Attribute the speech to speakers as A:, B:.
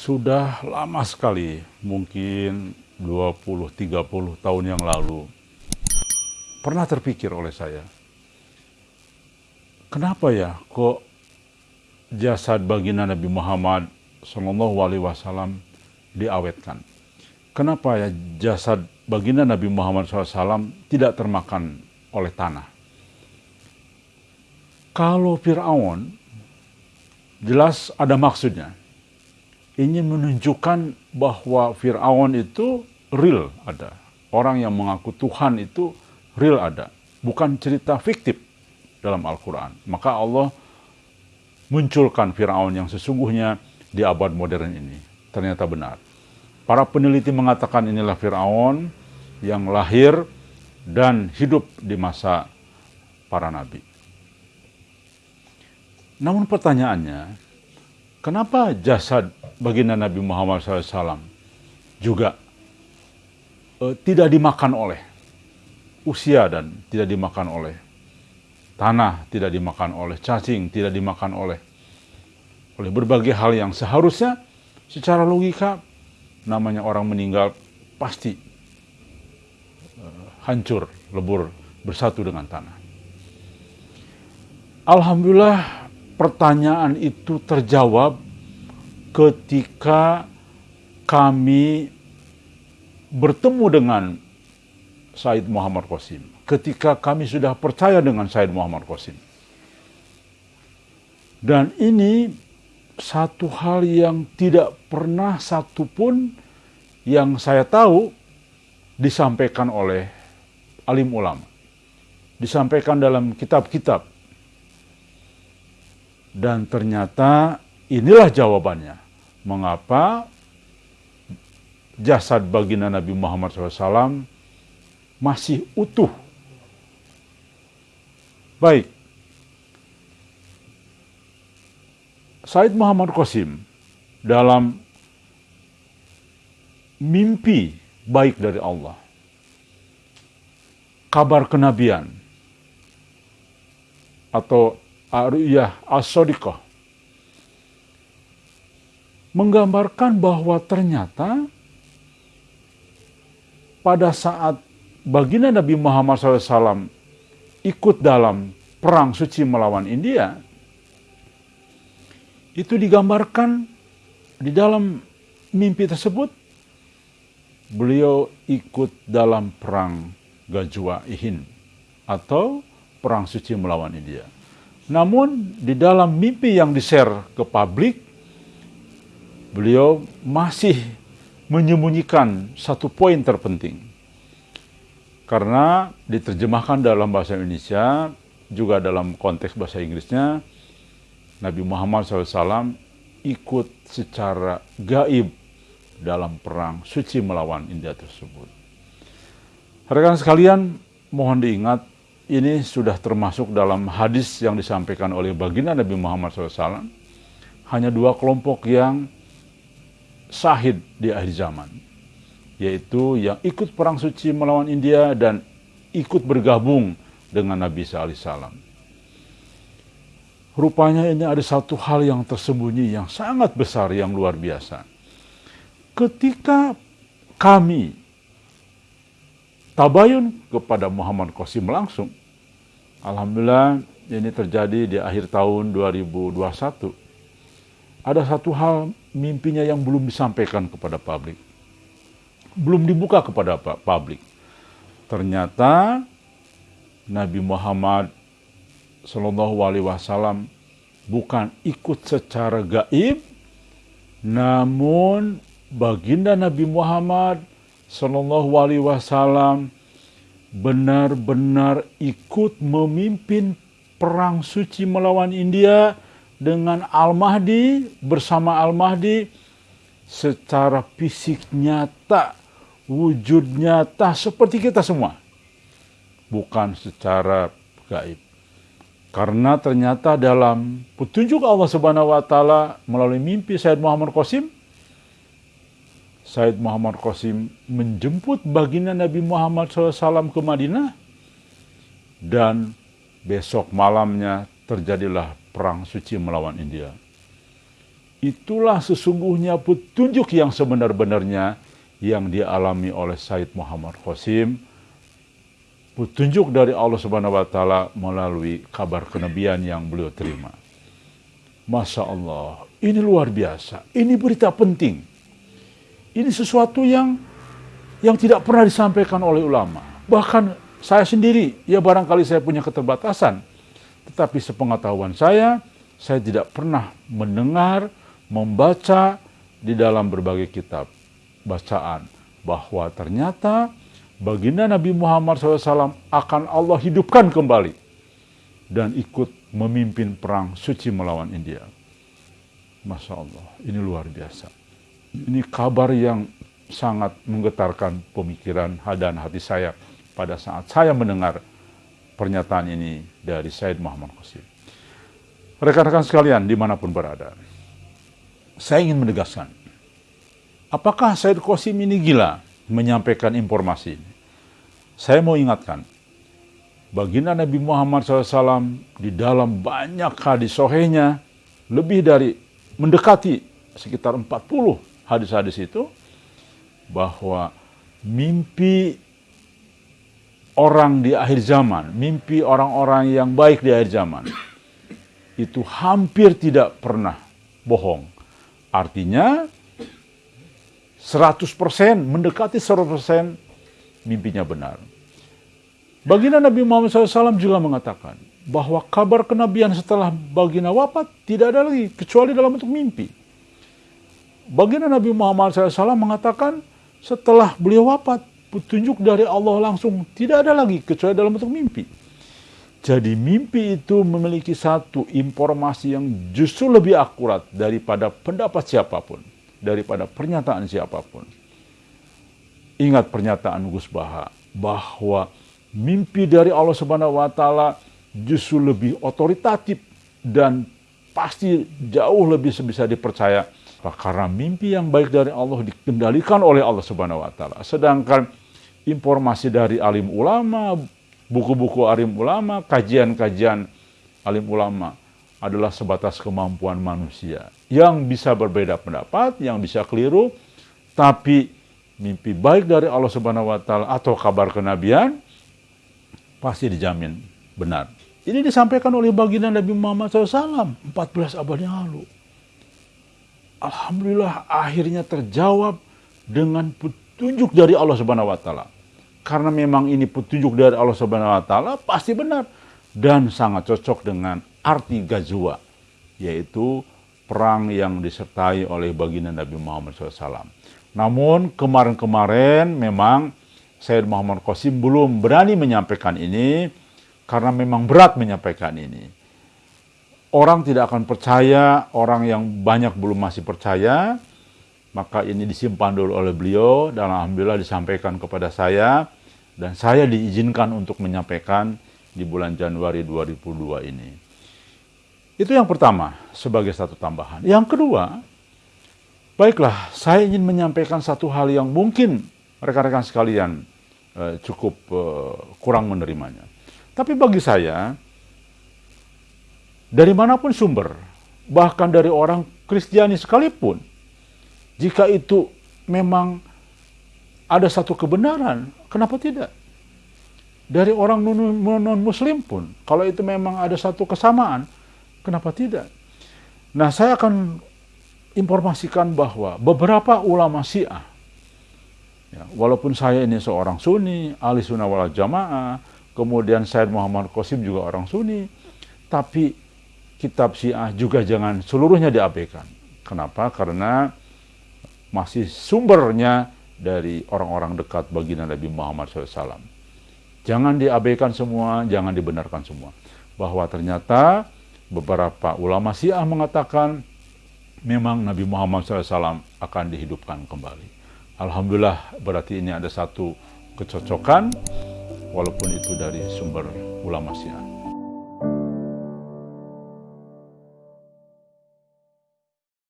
A: Sudah lama sekali, mungkin 20-30 tahun yang lalu, pernah terpikir oleh saya, kenapa ya kok jasad baginda Nabi Muhammad Wasallam diawetkan? Kenapa ya jasad baginda Nabi Muhammad SAW tidak termakan oleh tanah? Kalau Fir'aun, jelas ada maksudnya ingin menunjukkan bahwa Fir'aun itu real ada. Orang yang mengaku Tuhan itu real ada. Bukan cerita fiktif dalam Al-Quran. Maka Allah munculkan Fir'aun yang sesungguhnya di abad modern ini. Ternyata benar. Para peneliti mengatakan inilah Fir'aun yang lahir dan hidup di masa para nabi. Namun pertanyaannya, kenapa jasad baginda Nabi Muhammad SAW juga uh, tidak dimakan oleh usia dan tidak dimakan oleh tanah, tidak dimakan oleh cacing, tidak dimakan oleh oleh berbagai hal yang seharusnya secara logika namanya orang meninggal pasti uh, hancur, lebur, bersatu dengan tanah. Alhamdulillah pertanyaan itu terjawab ketika kami bertemu dengan Said Muhammad Qasim, ketika kami sudah percaya dengan Said Muhammad Qasim. Dan ini satu hal yang tidak pernah satupun yang saya tahu disampaikan oleh alim ulama. Disampaikan dalam kitab-kitab. Dan ternyata Inilah jawabannya. Mengapa jasad baginda Nabi Muhammad SAW masih utuh. Baik. Said Muhammad Qasim dalam mimpi baik dari Allah. Kabar kenabian atau ariyah as-sodiqah menggambarkan bahwa ternyata pada saat baginda Nabi Muhammad SAW ikut dalam perang suci melawan India, itu digambarkan di dalam mimpi tersebut, beliau ikut dalam perang Gajwa Ihin atau perang suci melawan India. Namun di dalam mimpi yang di-share ke publik, beliau masih menyembunyikan satu poin terpenting. Karena diterjemahkan dalam bahasa Indonesia, juga dalam konteks bahasa Inggrisnya, Nabi Muhammad SAW ikut secara gaib dalam perang suci melawan India tersebut. Rekan sekalian, mohon diingat, ini sudah termasuk dalam hadis yang disampaikan oleh baginda Nabi Muhammad SAW. Hanya dua kelompok yang sahid di akhir zaman, yaitu yang ikut perang suci melawan India dan ikut bergabung dengan Nabi SAW. Rupanya ini ada satu hal yang tersembunyi yang sangat besar, yang luar biasa. Ketika kami tabayun kepada Muhammad Qasim langsung, Alhamdulillah ini terjadi di akhir tahun 2021. Ada satu hal mimpinya yang belum disampaikan kepada publik. Belum dibuka kepada publik. Ternyata Nabi Muhammad Shallallahu Alaihi Wasallam bukan ikut secara gaib, namun baginda Nabi Muhammad Shallallahu Alaihi Wasallam benar-benar ikut memimpin perang suci melawan India dengan Al-Mahdi, bersama Al-Mahdi, secara fisik nyata, wujud nyata seperti kita semua. Bukan secara gaib. Karena ternyata dalam petunjuk Allah Subhanahu wa taala melalui mimpi Said Muhammad Qasim Said Muhammad Qasim menjemput baginda Nabi Muhammad SAW ke Madinah dan besok malamnya terjadilah perang suci melawan India. itulah sesungguhnya petunjuk yang sebenar-benarnya yang dialami oleh Said Muhammad Qasim petunjuk dari Allah Subhanahu wa taala melalui kabar kenabian yang beliau terima. Masya Allah, ini luar biasa. Ini berita penting. Ini sesuatu yang yang tidak pernah disampaikan oleh ulama. Bahkan saya sendiri, ya barangkali saya punya keterbatasan. Tetapi sepengetahuan saya, saya tidak pernah mendengar, membaca di dalam berbagai kitab bacaan bahwa ternyata baginda Nabi Muhammad SAW akan Allah hidupkan kembali dan ikut memimpin perang suci melawan India. Masya Allah, ini luar biasa. Ini kabar yang sangat menggetarkan pemikiran dan hati saya pada saat saya mendengar pernyataan ini dari Said Muhammad Qasim. Rekan-rekan sekalian di mana pun berada, saya ingin menegaskan, apakah Said Qasim ini gila menyampaikan informasi ini? Saya mau ingatkan, baginda Nabi Muhammad SAW di dalam banyak hadis sohenya lebih dari mendekati sekitar 40 hadis-hadis itu bahwa mimpi orang di akhir zaman, mimpi orang-orang yang baik di akhir zaman itu hampir tidak pernah bohong. Artinya 100% mendekati 100% mimpinya benar. Baginda Nabi Muhammad SAW juga mengatakan bahwa kabar kenabian setelah baginda wafat tidak ada lagi kecuali dalam bentuk mimpi. Baginda Nabi Muhammad SAW mengatakan setelah beliau wafat petunjuk dari Allah langsung tidak ada lagi kecuali dalam bentuk mimpi. Jadi mimpi itu memiliki satu informasi yang justru lebih akurat daripada pendapat siapa pun, daripada pernyataan siapa pun. Ingat pernyataan Gus Baha bahwa mimpi dari Allah Subhanahu wa taala justru lebih otoritatif dan pasti jauh lebih bisa dipercaya karena mimpi yang baik dari Allah dikendalikan oleh Allah Subhanahu wa taala. Sedangkan informasi dari alim ulama, buku-buku alim ulama, kajian-kajian alim ulama adalah sebatas kemampuan manusia yang bisa berbeda pendapat, yang bisa keliru, tapi mimpi baik dari Allah Subhanahu wa taala atau kabar kenabian pasti dijamin benar. Ini disampaikan oleh baginda Nabi Muhammad SAW 14 abad yang lalu. Alhamdulillah akhirnya terjawab dengan petunjuk dari Allah Subhanahu wa taala. Karena memang ini petunjuk dari Allah Subhanahu wa taala pasti benar dan sangat cocok dengan arti gazwa yaitu perang yang disertai oleh baginda Nabi Muhammad SAW. Namun kemarin-kemarin memang Sayyid Muhammad Qasim belum berani menyampaikan ini karena memang berat menyampaikan ini. Orang tidak akan percaya, orang yang banyak belum masih percaya, maka ini disimpan dulu oleh beliau dan Alhamdulillah disampaikan kepada saya dan saya diizinkan untuk menyampaikan di bulan Januari 2002 ini. Itu yang pertama sebagai satu tambahan. Yang kedua, baiklah saya ingin menyampaikan satu hal yang mungkin rekan-rekan sekalian eh, cukup eh, kurang menerimanya. Tapi bagi saya, dari mana pun sumber, bahkan dari orang Kristiani sekalipun, jika itu memang ada satu kebenaran, kenapa tidak? Dari orang non-muslim pun, kalau itu memang ada satu kesamaan, kenapa tidak? Nah, saya akan informasikan bahwa beberapa ulama Syiah Ya, walaupun saya ini seorang Sunni, ahli sunnah wal jamaah, kemudian Said Muhammad Qasim juga orang Sunni, tapi kitab Syiah juga jangan seluruhnya diabaikan. Kenapa? Karena masih sumbernya dari orang-orang dekat baginda Nabi Muhammad SAW. Jangan diabaikan semua, jangan dibenarkan semua. Bahwa ternyata beberapa ulama Syiah mengatakan memang Nabi Muhammad SAW akan dihidupkan kembali. Alhamdulillah berarti ini ada satu kecocokan walaupun itu dari sumber ulama Syiah.